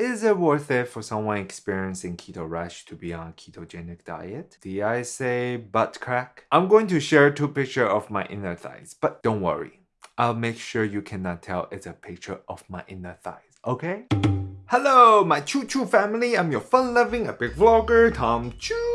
is it worth it for someone experiencing keto rash to be on a ketogenic diet? Did I say butt crack? I'm going to share two pictures of my inner thighs, but don't worry. I'll make sure you cannot tell it's a picture of my inner thighs, okay? Hello, my Choo Choo family. I'm your fun-loving epic vlogger, Tom Choo.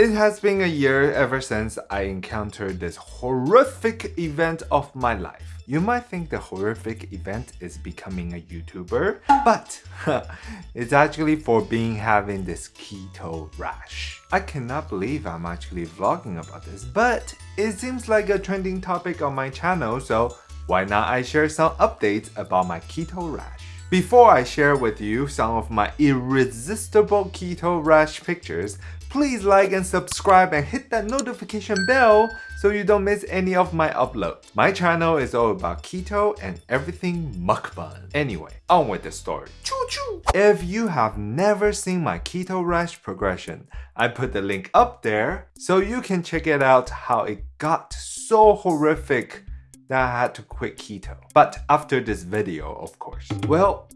It has been a year ever since I encountered this horrific event of my life. You might think the horrific event is becoming a YouTuber, but it's actually for being having this keto rash. I cannot believe I'm actually vlogging about this, but it seems like a trending topic on my channel, so why not I share some updates about my keto rash. Before I share with you some of my irresistible keto rash pictures, please like and subscribe and hit that notification bell so you don't miss any of my uploads. My channel is all about keto and everything mukbang. Anyway, on with the story. Choo choo! If you have never seen my keto rash progression, I put the link up there so you can check it out how it got so horrific that I had to quit keto. But after this video, of course. Well,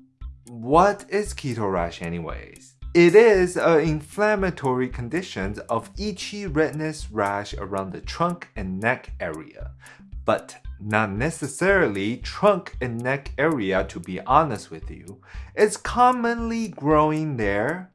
what is keto rash anyways? It is an inflammatory condition of itchy redness rash around the trunk and neck area, but not necessarily trunk and neck area to be honest with you. It's commonly growing there,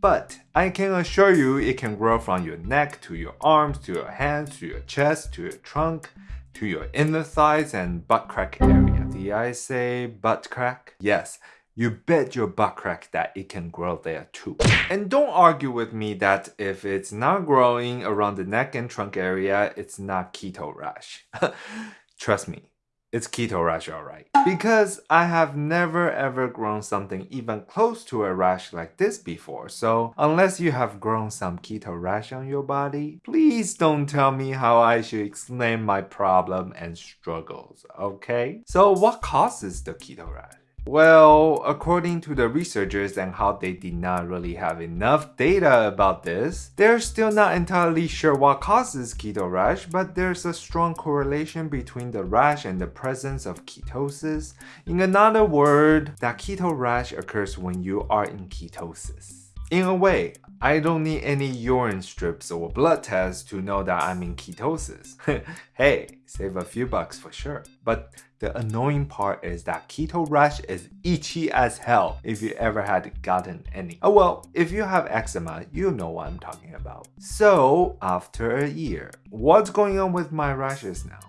but I can assure you it can grow from your neck to your arms to your hands to your chest to your trunk to your inner thighs and butt crack area. Did I say butt crack? Yes, you bet your butt crack that it can grow there too. And don't argue with me that if it's not growing around the neck and trunk area, it's not keto rash. Trust me, it's keto rash alright. Because I have never ever grown something even close to a rash like this before, so unless you have grown some keto rash on your body, please don't tell me how I should explain my problem and struggles, okay? So what causes the keto rash? Well, according to the researchers and how they did not really have enough data about this, they're still not entirely sure what causes keto rash, but there's a strong correlation between the rash and the presence of ketosis. In another word, that keto rash occurs when you are in ketosis. In a way, I don't need any urine strips or blood tests to know that I'm in ketosis. hey, save a few bucks for sure. But the annoying part is that keto rash is itchy as hell if you ever had gotten any. Oh well, if you have eczema, you know what I'm talking about. So, after a year, what's going on with my rashes now?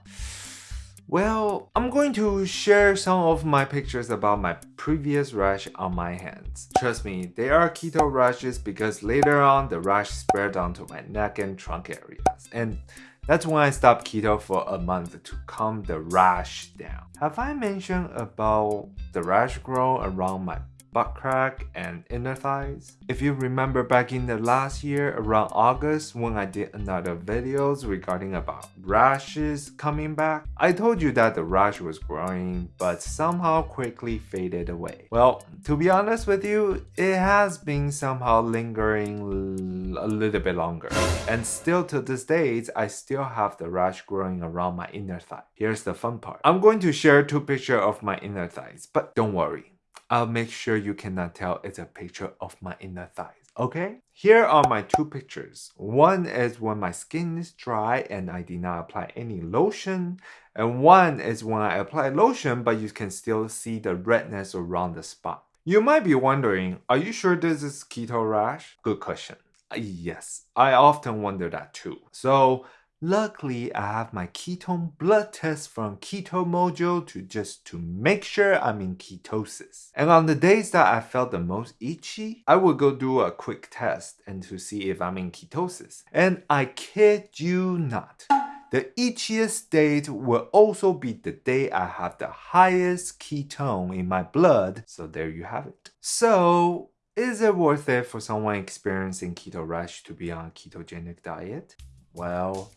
Well, I'm going to share some of my pictures about my previous rash on my hands. Trust me, they are keto rashes because later on the rash spread onto my neck and trunk areas. And that's when I stopped keto for a month to calm the rash down. Have I mentioned about the rash grow around my butt crack, and inner thighs. If you remember back in the last year around August when I did another videos regarding about rashes coming back, I told you that the rash was growing but somehow quickly faded away. Well, to be honest with you, it has been somehow lingering a little bit longer. And still to this day, I still have the rash growing around my inner thigh. Here's the fun part. I'm going to share two pictures of my inner thighs, but don't worry. I'll make sure you cannot tell it's a picture of my inner thighs, okay? Here are my two pictures. One is when my skin is dry and I did not apply any lotion. And one is when I apply lotion but you can still see the redness around the spot. You might be wondering, are you sure this is keto rash? Good question. Yes, I often wonder that too. So Luckily, I have my ketone blood test from Keto Mojo to just to make sure I'm in ketosis. And on the days that I felt the most itchy, I would go do a quick test and to see if I'm in ketosis. And I kid you not, the itchiest date will also be the day I have the highest ketone in my blood. So there you have it. So is it worth it for someone experiencing keto rash to be on a ketogenic diet? Well,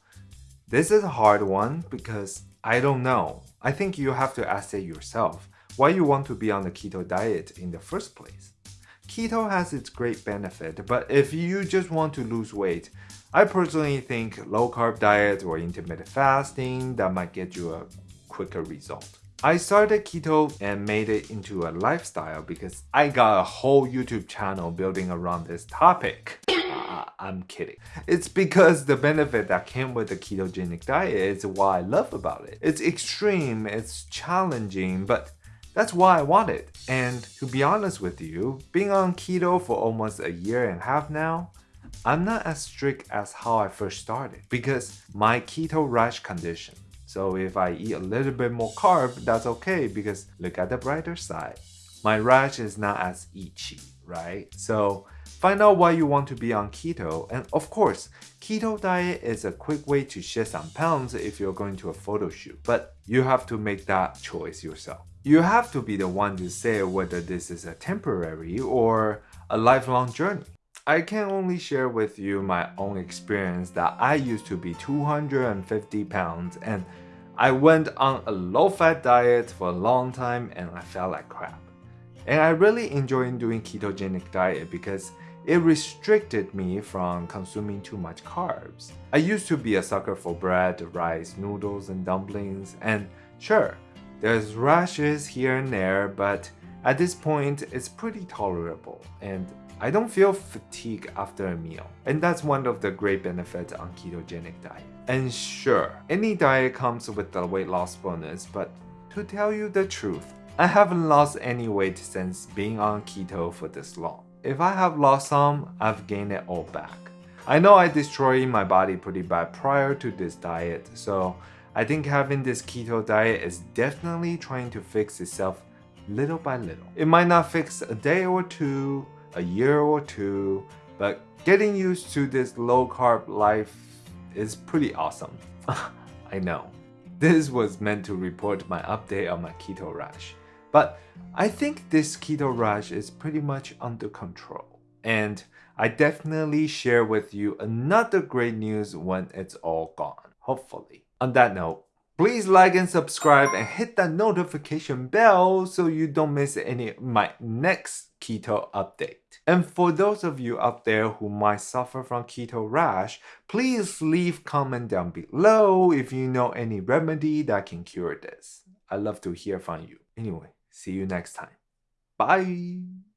this is a hard one because I don't know. I think you have to ask it yourself why you want to be on the keto diet in the first place. Keto has its great benefit, but if you just want to lose weight, I personally think low carb diet or intermittent fasting that might get you a quicker result. I started keto and made it into a lifestyle because I got a whole YouTube channel building around this topic. Uh, I'm kidding. It's because the benefit that came with the ketogenic diet is what I love about it. It's extreme, it's challenging, but that's why I want it. And to be honest with you, being on keto for almost a year and a half now, I'm not as strict as how I first started because my keto rash condition so if I eat a little bit more carb, that's okay because look at the brighter side. My rash is not as itchy, right? So find out why you want to be on keto. And of course, keto diet is a quick way to shed some pounds if you're going to a photo shoot. But you have to make that choice yourself. You have to be the one to say whether this is a temporary or a lifelong journey. I can only share with you my own experience that I used to be 250 pounds and I went on a low-fat diet for a long time and I felt like crap. And I really enjoyed doing ketogenic diet because it restricted me from consuming too much carbs. I used to be a sucker for bread, rice, noodles, and dumplings, and sure, there's rashes here and there, but at this point, it's pretty tolerable, and I don't feel fatigue after a meal. And that's one of the great benefits on ketogenic diet. And sure, any diet comes with the weight loss bonus, but to tell you the truth, I haven't lost any weight since being on keto for this long. If I have lost some, I've gained it all back. I know I destroyed my body pretty bad prior to this diet, so I think having this keto diet is definitely trying to fix itself little by little. It might not fix a day or two, a year or two, but getting used to this low carb life is pretty awesome. I know. This was meant to report my update on my keto rash. But I think this keto rash is pretty much under control. And I definitely share with you another great news when it's all gone, hopefully. On that note, Please like and subscribe and hit that notification bell so you don't miss any of my next keto update. And for those of you out there who might suffer from keto rash, please leave comment down below if you know any remedy that can cure this. i love to hear from you. Anyway, see you next time. Bye!